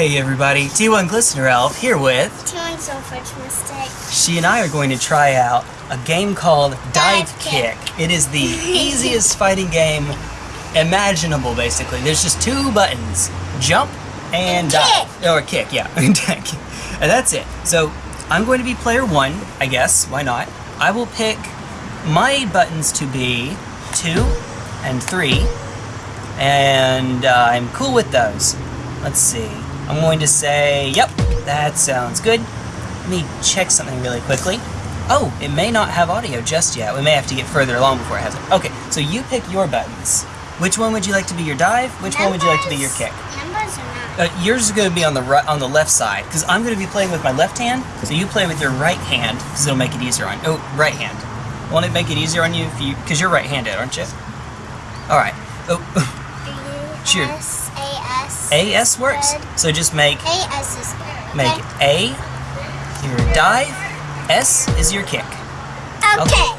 Hey everybody, T1 Glistener Elf here with. Doing so much mistake. She and I are going to try out a game called Dive, Dive Kick. Kick. It is the easiest fighting game imaginable, basically. There's just two buttons jump and, And dive. Or kick, yeah. and that's it. So I'm going to be player one, I guess. Why not? I will pick my buttons to be two and three. And uh, I'm cool with those. Let's see. I'm going to say, yep, that sounds good. Let me check something really quickly. Oh, it may not have audio just yet. We may have to get further along before it has it. Okay, so you pick your buttons. Which one would you like to be your dive? Which one would you like to be your kick? Numbers or not? Uh, yours is going to be on the right, on the left side because I'm going to be playing with my left hand. So you play with your right hand because it'll make it easier on. Oh, right hand. Won't it make it easier on you if you? Because you're right-handed, aren't you? All right. Oh, Sure. A. AS works. So just make A S is good. make A your dive, S is your kick. Okay.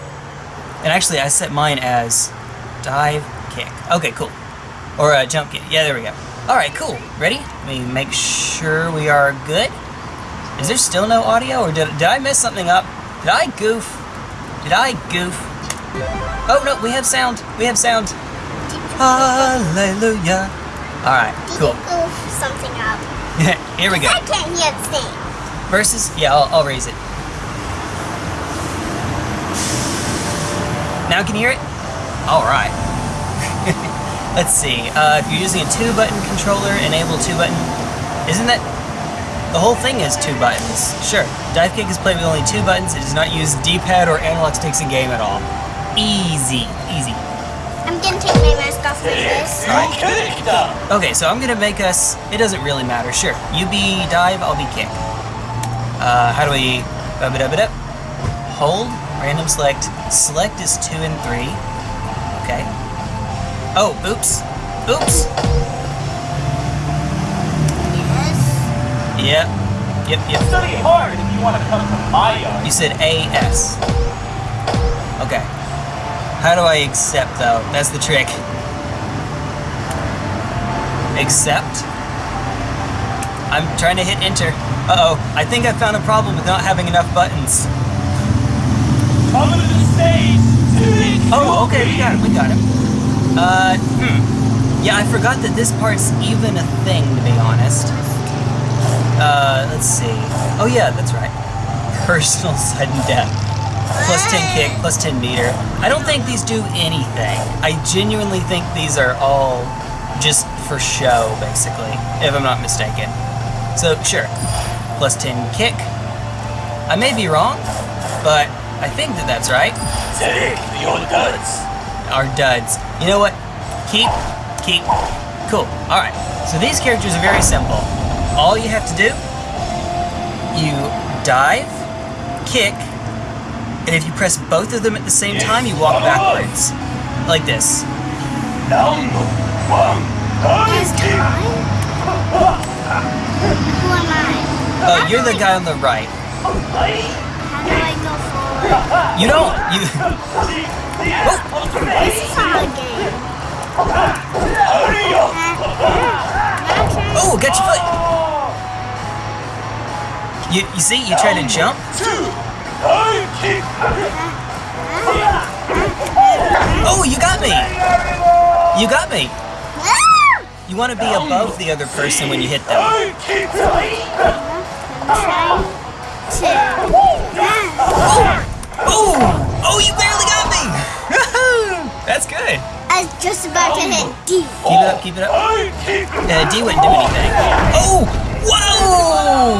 And actually, I set mine as dive, kick. Okay, cool. Or uh, jump kick. Yeah, there we go. All right, cool. Ready? Let me make sure we are good. Is there still no audio, or did, did I mess something up? Did I goof? Did I goof? Oh no, we have sound. We have sound. Hallelujah. All right, cool. you something up? Here we go. I can't hear the thing. Versus, yeah, I'll, I'll raise it. Now can you hear it? All right. Let's see. Uh, if you're using a two-button controller, enable two-button. Isn't that the whole thing is two buttons? Sure. Dive kick is played with only two buttons. It does not use D-pad or analog sticks in game at all. Easy, easy. I'm gonna take my mask off for this. Okay, so I'm gonna make us. It doesn't really matter. Sure, you be dive, I'll be kick. Uh, how do we? Ba-ba-da-ba-da. Hold, random select. Select is two and three. Okay. Oh, oops, oops. Yes. Yep, yep, yep. Study hard if you want to come to my yard. You said AS. Okay. How do I accept though? That's the trick. Accept. I'm trying to hit enter. Uh oh, I think I found a problem with not having enough buttons. Come to the stage. Oh, okay, we got it, we got it. Uh, hmm. Yeah, I forgot that this part's even a thing, to be honest. Uh, let's see. Oh yeah, that's right. Personal sudden death. Plus 10 kick, plus 10 meter. I don't think these do anything. I genuinely think these are all just for show, basically, if I'm not mistaken. So, sure. Plus 10 kick. I may be wrong, but I think that that's right Take your nuts. are duds. You know what? Keep, keep. Cool. Alright. So these characters are very simple. All you have to do, you dive, kick, and if you press both of them at the same time, you walk backwards. Like this. Number one. Is? Who am I? Oh, you're the guy on the right. How do I go forward? You don't. You. This is not a game. Oh, got your foot. You, you see, you try to jump. Oh, you got me. You got me. You want to be above the other person when you hit them. Oh! Oh, you barely got me! That's good. I was just about to hit D. Keep it up, keep it up. Uh, D wouldn't do anything. Oh! Whoa!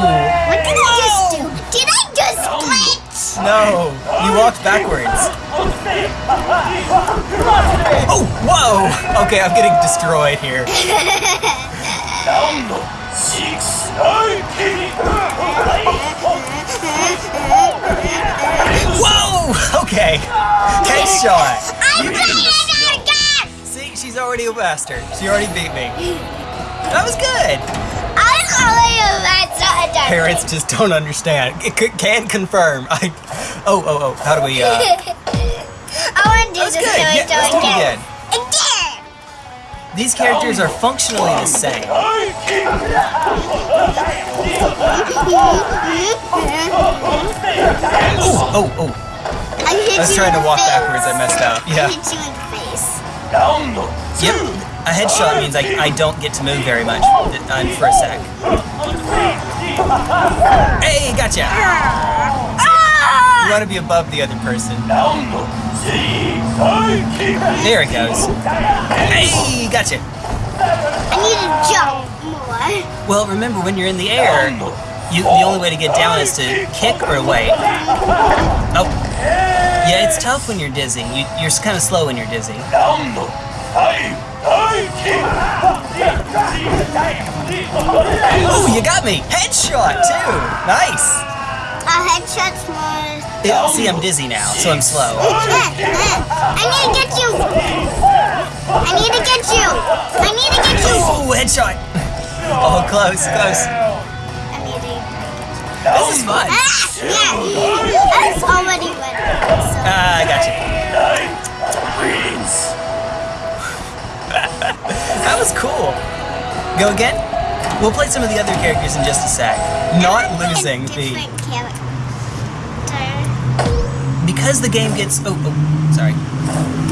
What did I just do? Did I just glitch? No, you walked backwards. Oh, whoa! Okay, I'm getting destroyed here. Whoa! Okay. Headshot. I'm playing it again! See, she's already a master. She already beat me. That was good. I'm calling you that's not a Parents just don't understand. C- can confirm. I. Oh, oh, oh. How do we? Uh, I want to do this good. so Yeah, I let's do it again. these characters are functionally the same. Oh, oh, oh. I I was trying to walk face. backwards, I messed up. Yeah. I hit you in the face. Yep. A headshot means I, I don't get to move very much um, for a sec. Hey, gotcha! You Ah! want to be above the other person. There it goes. Hey, gotcha! I need to jump more. Well, remember when you're in the air, you, the only way to get down is to kick or wait. Oh. Yeah, it's tough when you're dizzy. You, you're kind of slow when you're dizzy. Round five. High kick. Oh, you got me! Headshot, too! Nice! A headshot's more. Yeah, see, I'm dizzy now, so I'm slow. I need to get you. I need to get you. I need to get you. Oh, headshot! Oh, close, close. I need. This is fun. Ah, yeah, that's already ready. So, Ah, I got you. That was cool. Go again? We'll play some of the other characters in just a sec. Not losing the different because the game gets oh, oh sorry.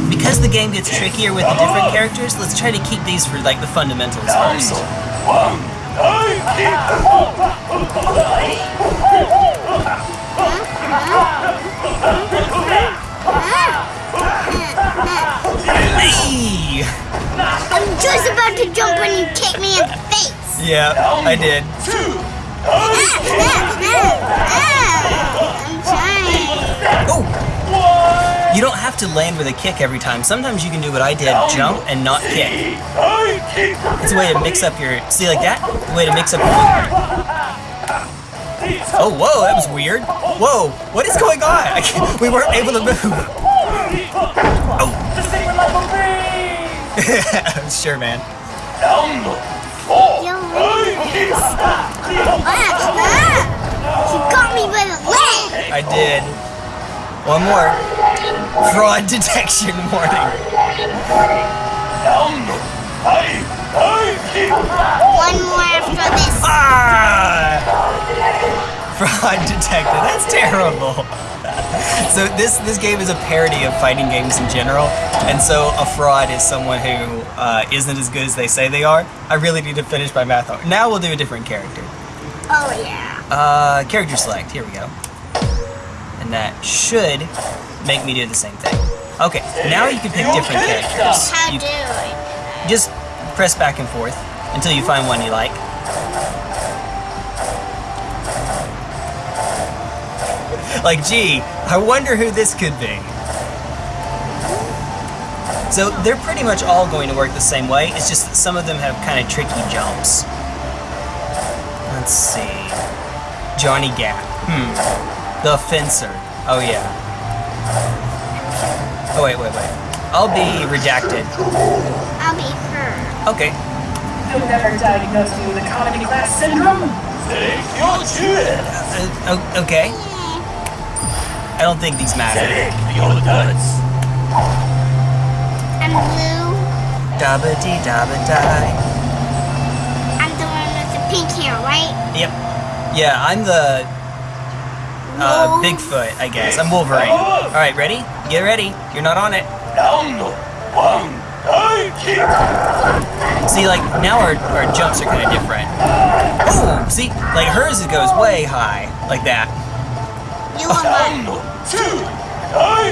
Because the game gets trickier with the different characters, let's try to keep these for like the fundamentals Round first. one. High kick. Hey! I'm just about to jump when you kick me in the face. Yeah, I did. Two. Ah, ah, ah. I'm trying. Oh! You don't have to land with a kick every time. Sometimes you can do what I did, jump and not kick. It's a way to mix up your see like that? A way to mix up your Oh whoa, that was weird. Whoa, what is going on? We weren't able to move. The secret life of me. sure man. Round four. Yo, High kick. You got me by the leg. I did. One more. Fraud detection warning. Five. One more after this. Ah! Fraud detected. That's terrible. So this this game is a parody of fighting games in general, and so a fraud is someone who uh, not as good as they say they are. I really need to finish my math. homework. Now we'll do a different character. Oh yeah. Uh, character select. Here we go. And that should make me do the same thing. Okay, now you can pick different characters. How do I? just press back and forth until you find one you like. Like, gee, I wonder who this could be. So they're pretty much all going to work the same way. It's just that some of them have kind of tricky jumps. Let's see. Johnny Gat. Hmm. The Fencer. Oh yeah. Oh wait, wait, wait. I'll be redacted. I'll be her. Okay. You'll never diagnose you with economy class syndrome. Take your choice. Uh, o- okay. I don't think these matter. Take your nuts. I'm blue. Dabba dee dabba die. I'm the one with the pink hair, right? Yep. Yeah, I'm the uh, Wolf. Bigfoot, I guess. I'm Wolverine. All right, ready? Get ready. You're not on it. Round one. High kick. See, like now our, our jumps are kind of different. Oh, see, like hers it goes way high, like that. You are Round mine. Two.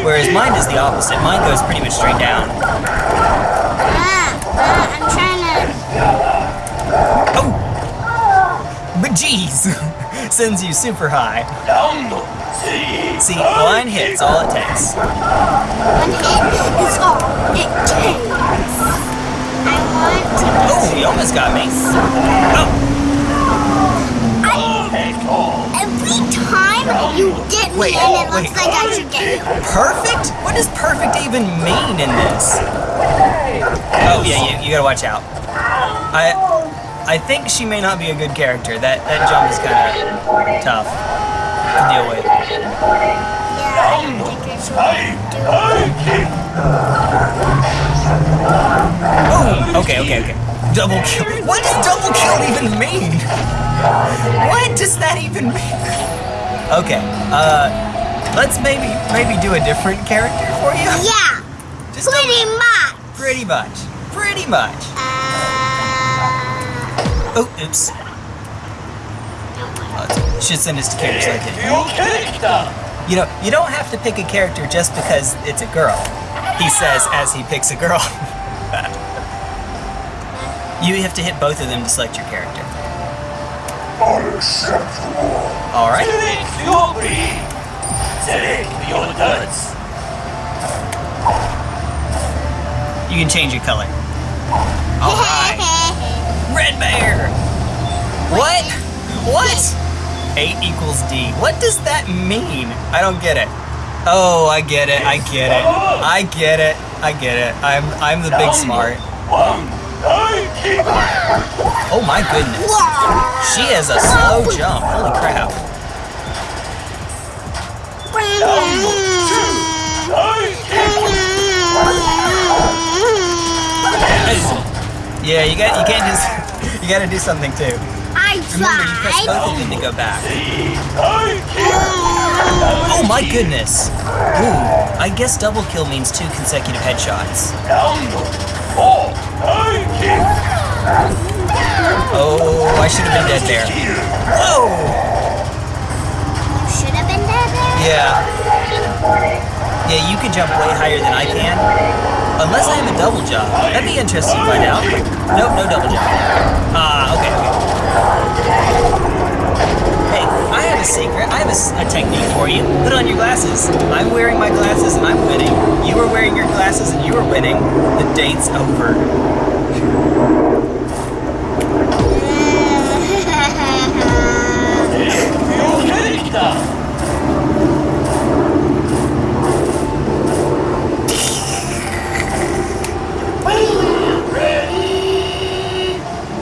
Whereas mine is the opposite. Mine goes pretty much straight down. Ah, ah, I'm trying to. Oh, but geez, sends you super high. Round three. See, one hit's all it takes. One hit is all it takes. I want to. Oh, you almost got me. Oh, I, Take all. every time you get me Wait, and it looks wait. like I should get you. perfect? What does perfect even mean in this? Oh yeah, you, you gotta watch out. I I think she may not be a good character. That that jump is kind of tough to deal with. Yeah, I don't think I should High. do it. High kick. Boom. Okay, okay, okay. Double kill. What does double kill even mean? What does that even mean? Okay. Uh, let's maybe maybe do a different character for you. Yeah. Just pretty much. Pretty much. Pretty much. Uh... Oh, oops. Uh, oh, should send us to characters like that. You know, you don't have to pick a character just because it's a girl. He says as he picks a girl. you have to hit both of them to select your character. Unacceptable right. Select your breed Select your nuts You can change your color. All right. Red bear. What? What? A equals D. What does that mean? I don't get it. Oh, I get it. I get it. I get it. I get it. I'm I'm the big smart. One Die kick Oh my goodness. She has a slow jump. Holy crap. Yeah, you got you can't just you gotta do something too. I Remember, you press tried. both of them to go back. Oh my goodness. Ooh, I guess double kill means two consecutive headshots. Down Four Die kick Oh, I should have been dead there. Whoa! You should have been dead there. Yeah. Yeah, you can jump way higher than I can. Unless I have a double jump. That'd be interesting to find out. Nope, no double jump. Ah, okay, okay. Hey, I have a secret. I have a technique for you. Put on your glasses. I'm wearing my glasses and I'm winning. You are wearing your glasses and you are winning. The date's over.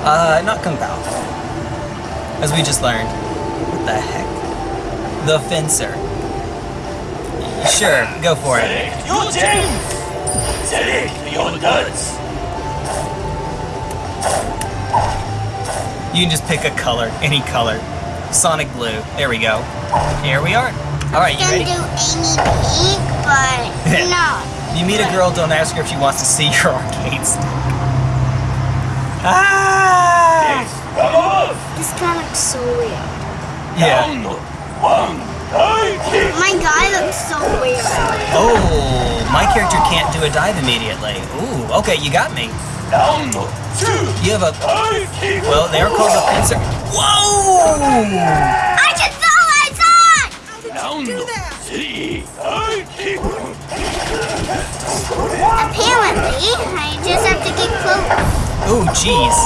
Uh, not compelled. As we just learned. What the heck? The fencer. Sure, go for it. Select your team! Select your guns! You can just pick a color, any color. Sonic Blue. There we go. Here we are. Alright, you Can ready? do Amy Pink, but no. You meet a girl, don't ask her if she wants to see your arcade stick. Ah! Come on This guy looks so weird. Yeah. Down One Die My guy looks so weird. Oh, my character can't do a dive immediately. Ooh, okay, you got me. Down Two You have a. Die Well, they are called a fencer. Whoa! I just thought I saw it! Down Three Die kick Apparently, I just have to get close. Ooh, jeez.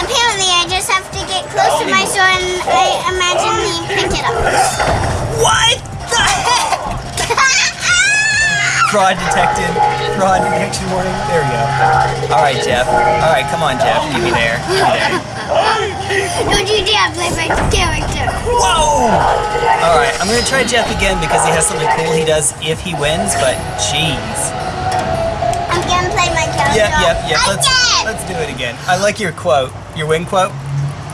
Apparently, I just have to get close to my sword and I imagine he pick it up. What Fraud detected. Fraud detection warning. There we go. All right, Jeff. All right, come on, Jeff. Give me there. Give me there. Don't you dare play my character. Whoa! All right, I'm gonna try Jeff again because he has something cool he does if he wins. But jeez. I'm gonna play my character. Yep, yep, yep. Let's let's do it again. I like your quote. Your win quote.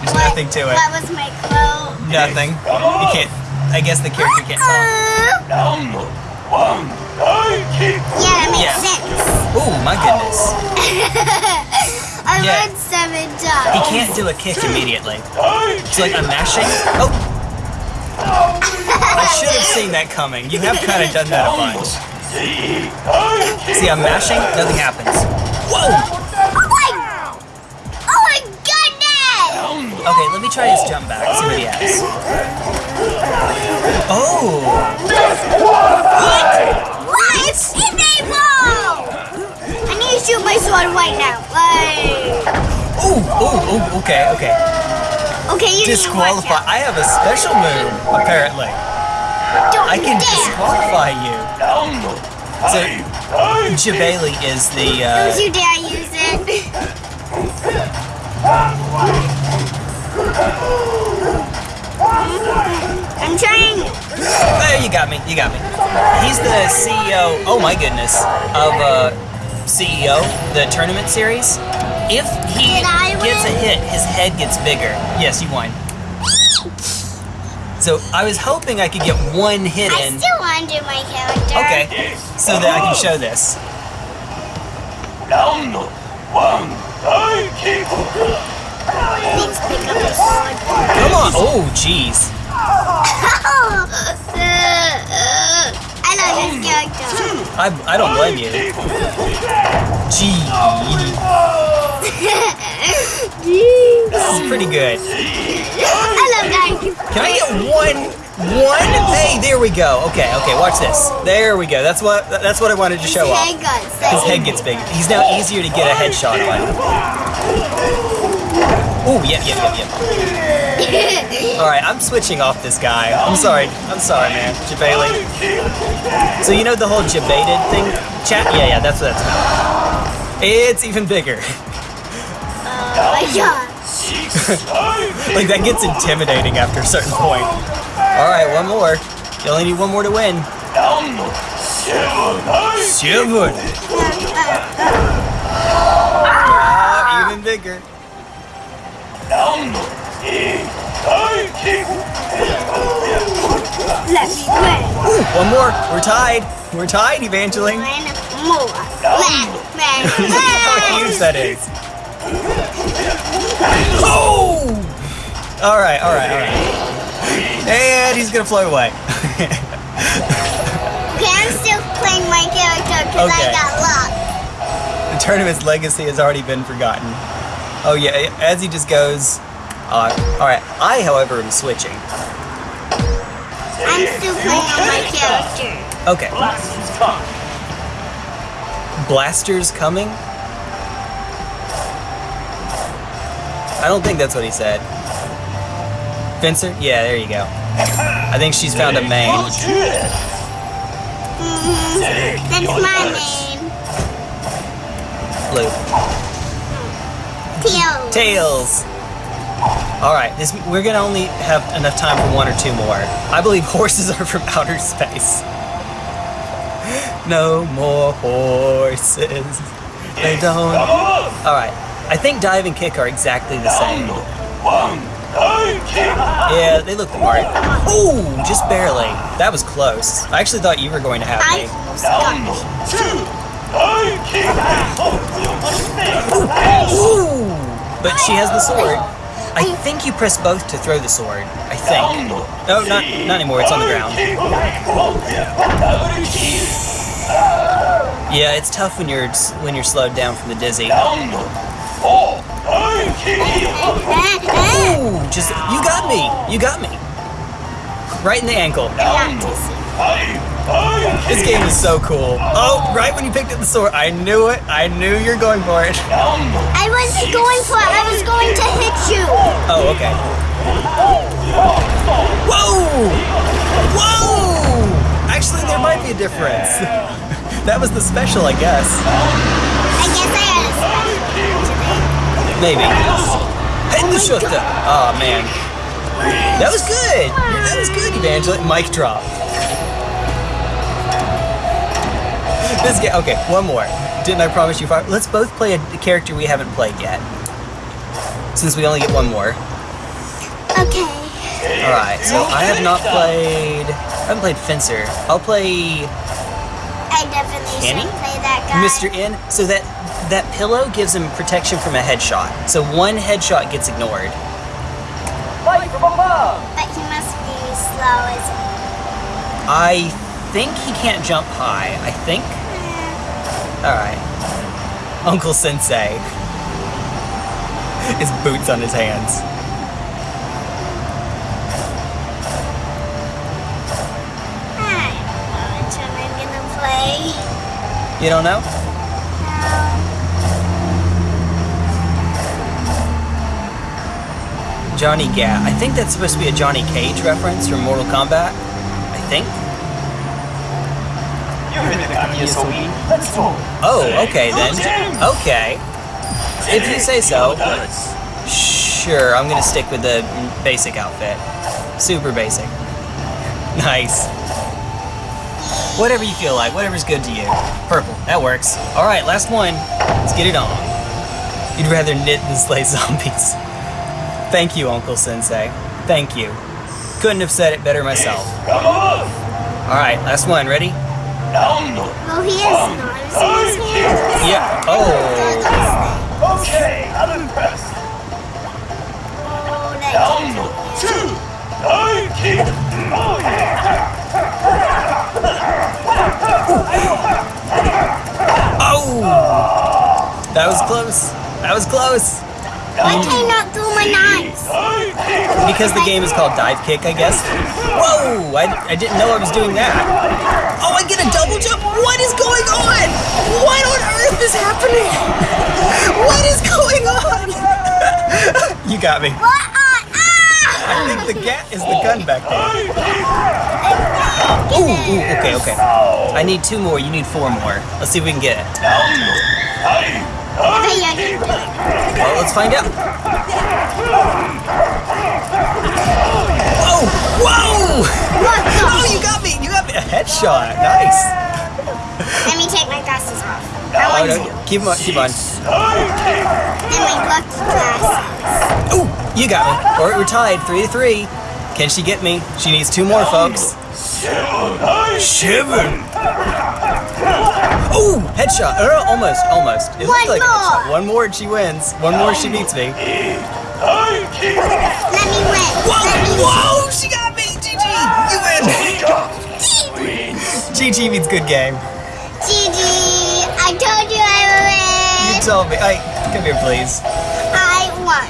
There's What- nothing to it. What was my quote? Nothing. You can't. I guess the character can't talk. One Die kick yeah, that makes Yeah. sense. Oh my goodness. I Yeah. seven He can't do a kick immediately. It's like I'm mashing. Oh. I should have seen that coming. You have kind of done that a bunch. Three Die kick See, I'm mashing, nothing happens. Whoa! Oh my! Oh my goodness! Okay, let me try his jump back. See what he has. My sword right now. Like, Oh! Oh! Oh! Okay. Okay. okay, you Disqualify. Need to watch I have a special move. Apparently. Don't I can dare. disqualify you. Down So, Die Jabali is the. Don't Uh, you dare use it. I'm trying. there, you got me. You got me. He's the CEO. Oh my goodness. Of uh, CEO, the tournament series, if he gets a hit, his head gets bigger. Yes, you won. So I was hoping I could get one hit in. I still want to do my character. Okay, so that I can show this. Round one, Come on! Oh, jeez. Oh, uh, uh, uh. I love this character. I, I don't blame you. Gee, this is pretty good. I love that. Can I get one? One? Hey, there we go. Okay, okay, watch this. There we go. That's what that's what I wanted to show His off. His head gets big. He's now easier to get a headshot on. Oh yeah, yeah, yeah, yeah. Alright, I'm switching off this guy. I'm sorry. I'm sorry, man. Jebailing. So you know the whole Jebaited thing? Chat? Yeah, yeah, that's what that's about. It's even bigger. Oh my god. like, that gets intimidating after a certain point. Alright, one more. You only need one more to win. Shivun! uh, ah, even bigger. Let me win. One more. We're tied. We're tied, Evangeline. One more. Let me Look how huge that is. Oh! All right, all right, all right. And he's gonna float away. Okay, I'm still playing my character because Okay. I got luck. the tournament's legacy has already been forgotten. Oh yeah, as he just goes. Uh, all right. I, however, am switching. I'm still playing my character. Okay. Blasters come Blasters coming. I don't think that's what he said. Fencer? Yeah, there you go. I think she's found a main. Mhm. That's my name. Blue. Tails! Alright, this we're gonna only have enough time for one or two more. I believe horses are from outer space. no more horses. They don't. Alright, I think dive and kick are exactly the same. Yeah, they look the mark. Ooh, just barely. That was close. I actually thought you were going to have me. Ooh! But she has the sword. I think you press both to throw the sword. I think. No, not, not anymore. It's on the ground. Yeah, it's tough when you're when you're slowed down from the dizzy. Ooh, just you got me. You got me. Right in the ankle. This game is so cool. Oh, right when you picked up the sword, I knew it. I knew you're going for it. I wasn't going for it. I was going to hit you. Oh, okay. Whoa! Whoa! Actually, there might be a difference. that was the special, I guess. I guess I had a special. Maybe. Hit the shooter. Oh, man. That was good. That was good, Evangeline. Mic drop. This game. Okay, one more. Didn't I promise you five? Let's both play a character we haven't played yet. Since we only get one more. Okay. All right. So I have not played. I haven't played Fencer. I'll play I definitely Kenny? should play that guy. Mr. N. So that that pillow gives him protection from a headshot. So one headshot gets ignored. But he must be slow as I think he can't jump high. I think. All right. Uncle Sensei. His boots on his hands. You don't know? Johnny Gat. I think that's supposed to be a Johnny Cage reference from Mortal Kombat. I think. Let's go Oh, okay then. Okay. If you say so. Sure, I'm gonna stick with the basic outfit. Super basic. Nice. Whatever you feel like, whatever's good to you. Purple, that works. All right, last one. Let's get it on. You'd rather knit than slay zombies. Thank you, Uncle Sensei. Thank you. Couldn't have said it better myself. All right, last one. Ready? Down Oh, he is not. See his hands? Yeah. Oh. Okay, I'm impressed. Oh, that Down the two. Nike. Oh yeah. Oh. That was close. That was close. Why can I not throw my knives? Because the game is called Dive Kick, I guess. Whoa! I, I didn't know I was doing that. Oh, I get a double jump? What is going on? What on earth is happening? What is going on? you got me. What on? I think the gat is the gun back there. Ooh, ooh, okay, okay. I need two more. You need four more. Let's see if we can get it. Down the five. I bet you I can do it. Well, let's find out. Oh, whoa! What? Oh, you got me! You got me! A headshot. Nice. Let me take my glasses off. Uh, I Oh, want no. to. Keep on, keep on. Nike. And my lucky glasses. Ooh, you got me. Or we're tied, three to three. Can she get me? She needs two more, folks. Seven. Seven. Ooh, headshot. Uh, almost, almost. It looked One like a headshot. more. One more and she wins. One more, she beats me. Eight. Let me win. Whoa, Let me whoa, she got me. GG, you win. GG means good game. GG. I told you I would win. You win. told me. Hey, come here, please. I won.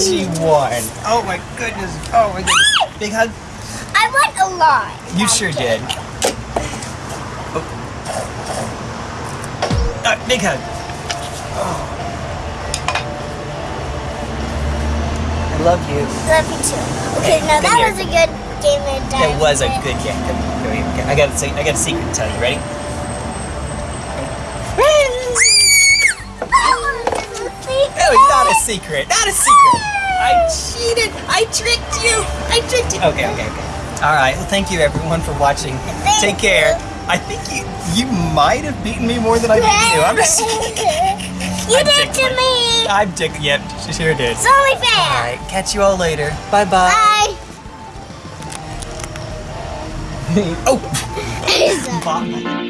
She won. Oh my goodness. Oh my goodness. Big hug. I won a lot. You sure did. Uh, big hug. I love you. Love you too. Okay, now that here. was a good game of That dive. was a good game. Come here, come here, come. I got a, I got a secret to tell you. Ready? Oh, it's not a secret. Not a secret. I cheated. I tricked you. I tricked you. Okay, okay, okay. All right. Well, thank you everyone for watching. Take care. I think you you might have beaten me more than I beat you. I'm just. You I'm did to me. I'm dick. Yep, she sure did. It's only fair. All right, Catch you all later. Bye oh! bye. Bye. oh. Bye.